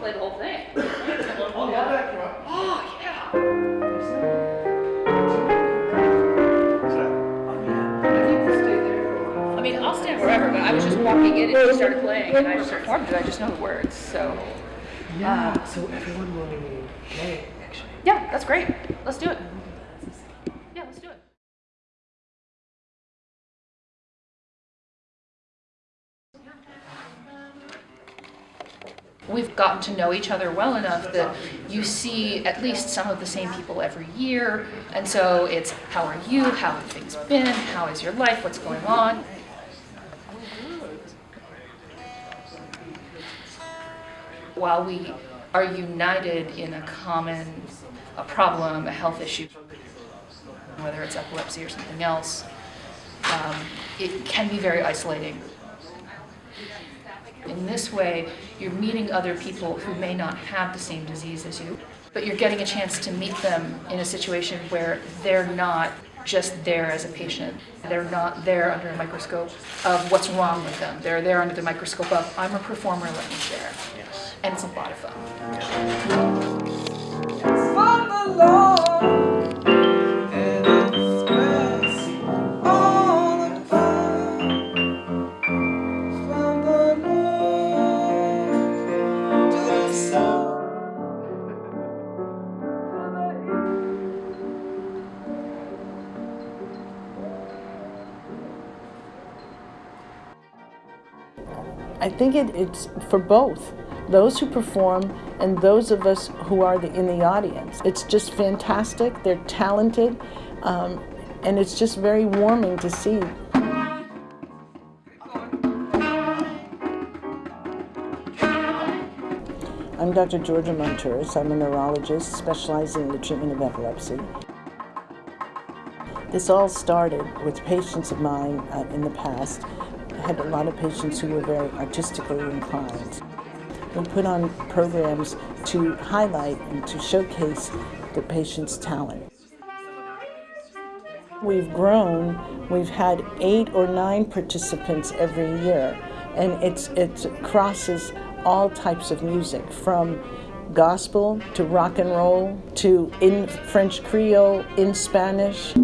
play the whole thing. I'll back you. Oh, yeah. I mean, I'll stand wherever, but I was just walking in and she started playing and I just performed it. I just know the words, so. Yeah, uh, so everyone will play, actually. Yeah, that's great. Let's do it. We've gotten to know each other well enough that you see at least some of the same people every year. And so it's how are you? How have things been? How is your life? What's going on? While we are united in a common a problem, a health issue, whether it's epilepsy or something else, um, it can be very isolating. In this way, you're meeting other people who may not have the same disease as you, but you're getting a chance to meet them in a situation where they're not just there as a patient. They're not there under a microscope of what's wrong with them. They're there under the microscope of, I'm a performer, let me share. Yes. And it's a lot of fun. from I think it, it's for both those who perform and those of us who are the, in the audience. It's just fantastic. They're talented, um, and it's just very warming to see. I'm Dr. Georgia Montouris. I'm a neurologist specializing in the treatment of epilepsy. This all started with patients of mine uh, in the past. I had a lot of patients who were very artistically inclined. We put on programs to highlight and to showcase the patient's talent. We've grown, we've had eight or nine participants every year, and it's, it crosses all types of music from gospel to rock and roll to in French Creole, in Spanish.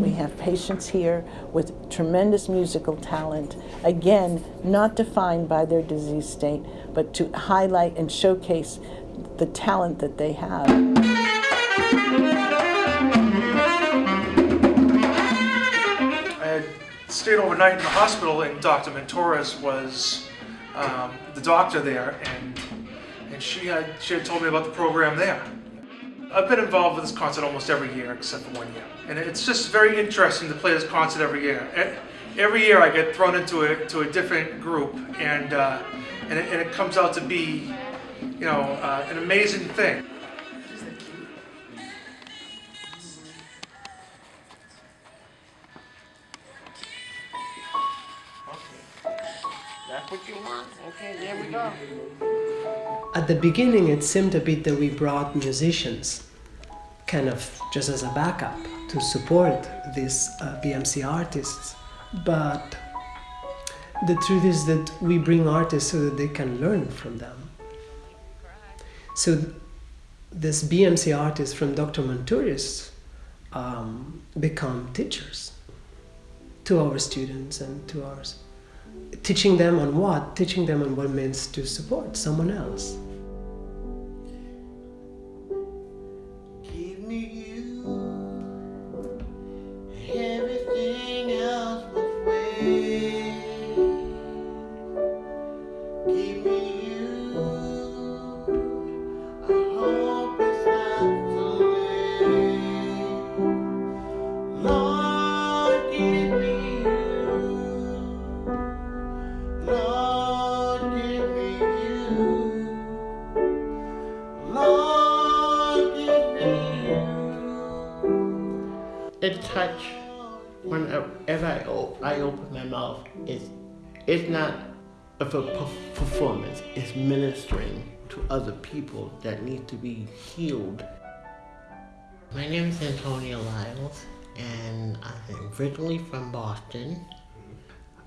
We have patients here with tremendous musical talent, again, not defined by their disease state, but to highlight and showcase the talent that they have. Stayed overnight in the hospital, and Dr. Montouris was um, the doctor there, and and she had she had told me about the program there. I've been involved with this concert almost every year except for one year, and it's just very interesting to play this concert every year. Every year I get thrown into a to a different group, and uh, and, it, and it comes out to be, you know, uh, an amazing thing. That's what you want? Okay, we go. At the beginning, it seemed a bit that we brought musicians kind of just as a backup to support these uh, BMC artists. But the truth is that we bring artists so that they can learn from them. So, th- this BMC artists from Dr. Montouris um, become teachers to our students and to ours teaching them on what? Teaching them on what it means to support someone else. I, I open my mouth. It's, it's not a performance, it's ministering to other people that need to be healed. My name is Antonia Lyles, and I'm originally from Boston.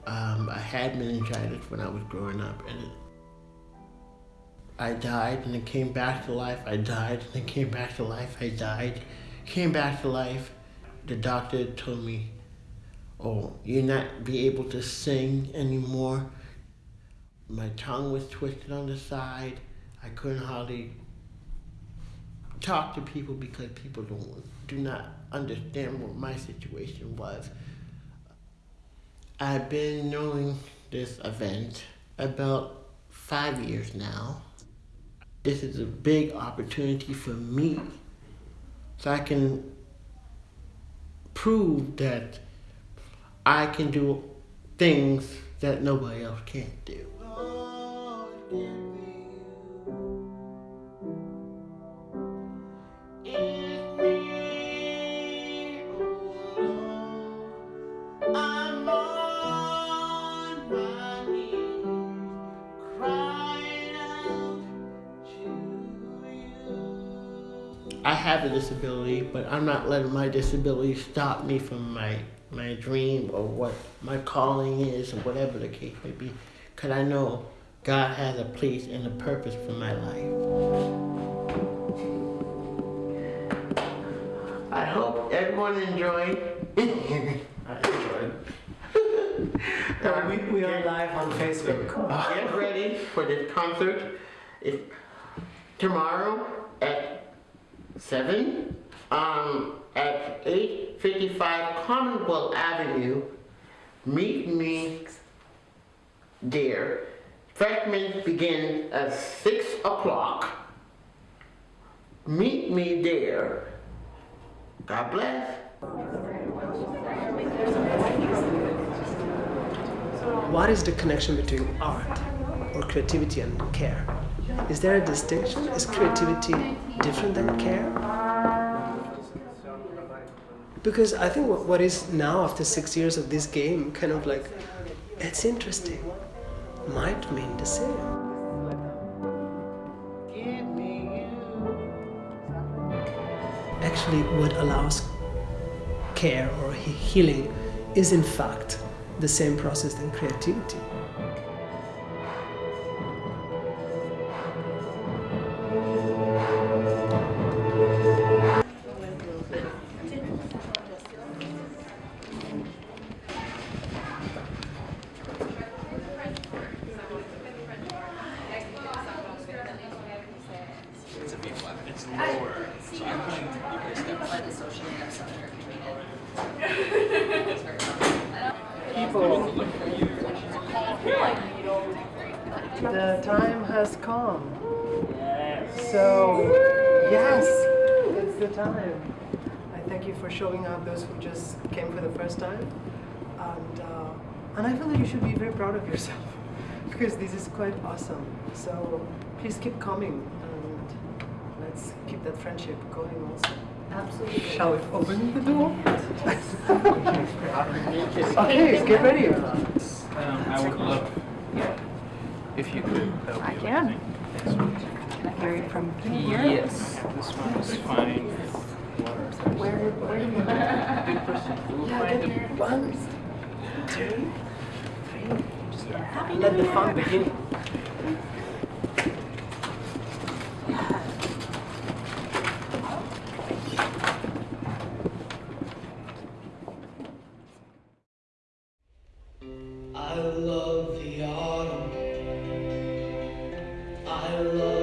Um, I had meningitis when I was growing up, and it, I died and then came back to life. I died and then came back to life. I died, came back to life. The doctor told me, "Oh, you're not be able to sing anymore." My tongue was twisted on the side. I couldn't hardly talk to people because people don't do not understand what my situation was. I've been knowing this event about five years now. This is a big opportunity for me so I can prove that I can do things that nobody else can do. I have a disability, but I'm not letting my disability stop me from my my dream or what my calling is or whatever the case may be. Cause I know God has a place and a purpose for my life. I hope everyone enjoyed. I enjoyed. We, we are live on Facebook. Get ready for this concert. It's tomorrow at seven. Um, at eight fifty-five Commonwealth Avenue. Meet me there. Freshmen begin at six o'clock. Meet me there. God bless. What is the connection between art or creativity and care? Is there a distinction? Is creativity different than care? Because I think what, what is now, after six years of this game, kind of like, it's interesting, might mean the same. Actually, what allows care or healing is, in fact, the same process than creativity. The time has come. Yes. So, yes, it's the time. I thank you for showing up, those who just came for the first time. And, uh, and I feel that you should be very proud of yourself because this is quite awesome. So, please keep coming and let's keep that friendship going also. Absolutely. Shall we open the door? okay, get ready. Um, I would love if you could. that would I be can. amazing. Thanks. Can I hear it from here? Yes, this one is fine. Where, where do you One, two, three. Let the fun begin. I love the autumn. Love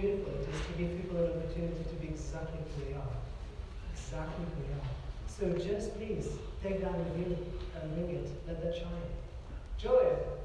beautiful it is to give people an opportunity to be exactly who they are. Exactly who they are. So just please take that reveal and ring it. Let that shine. Joy.